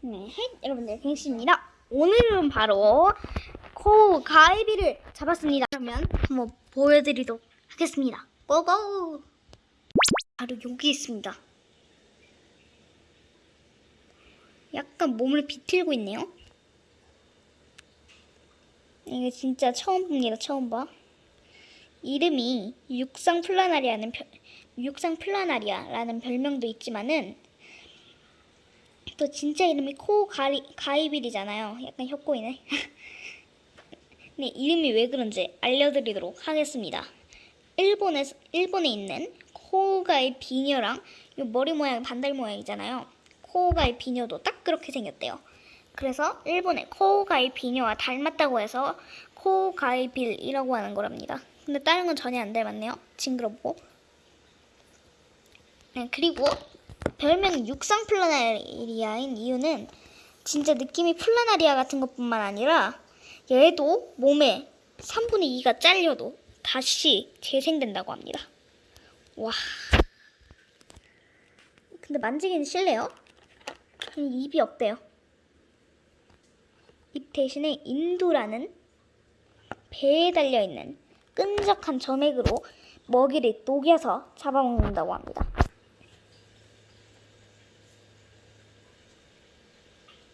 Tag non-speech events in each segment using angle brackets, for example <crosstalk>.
네, 여러분들 갱씨입니다. 오늘은 바로 코 가이비를 잡았습니다. 그러면 한번 보여드리도록 하겠습니다. Go go! 바로 여기 있습니다. 약간 몸을 비틀고 있네요. 이게 진짜 처음 봅니다. 처음 봐. 이름이 육상 플라나리아는 별, 육상 플라나리아라는 별명도 있지만은 또 진짜 이름이 코 가리, 가이빌이잖아요. 약간 혀꼬이네. 네, <laughs> 이름이 왜 그런지 알려드리도록 하겠습니다. 일본에 일본에 있는 코가의 비녀랑 이 머리 모양 반달 모양이잖아요. 코가의 비녀도 딱 그렇게 생겼대요. 그래서 일본의 코가의 비녀와 닮았다고 해서 코가이빌이라고 하는 거랍니다. 근데 다른 건 전혀 안 닮았네요. 징그럽고. 네, 그리고 별명 육상 플라나리아인 이유는 진짜 느낌이 플라나리아 같은 것뿐만 아니라 얘도 몸에 3분의 2가 잘려도 다시 재생된다고 합니다. 와. 근데 만지기는 싫네요. 입이 없대요. 입 대신에 인두라는 배에 달려있는 끈적한 점액으로 먹이를 녹여서 잡아먹는다고 합니다.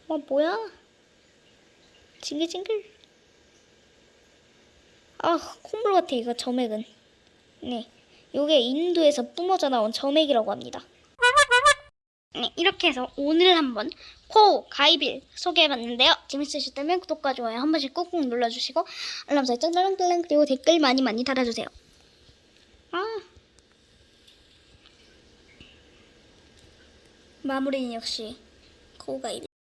어, 뭐야? 징글징글. 아, 콧물 같아, 이거 점액은. 네. 요게 인도에서 뿜어져 나온 점액이라고 합니다. 네, 이렇게 해서 오늘 한번 코 가이빌 소개해봤는데요. 재밌으셨다면 구독과 좋아요 한 번씩 꾹꾹 눌러주시고 알람 설정 딸랑딸랑 그리고 댓글 많이 많이 달아주세요. 아. 마무리는 역시 코 가이빌.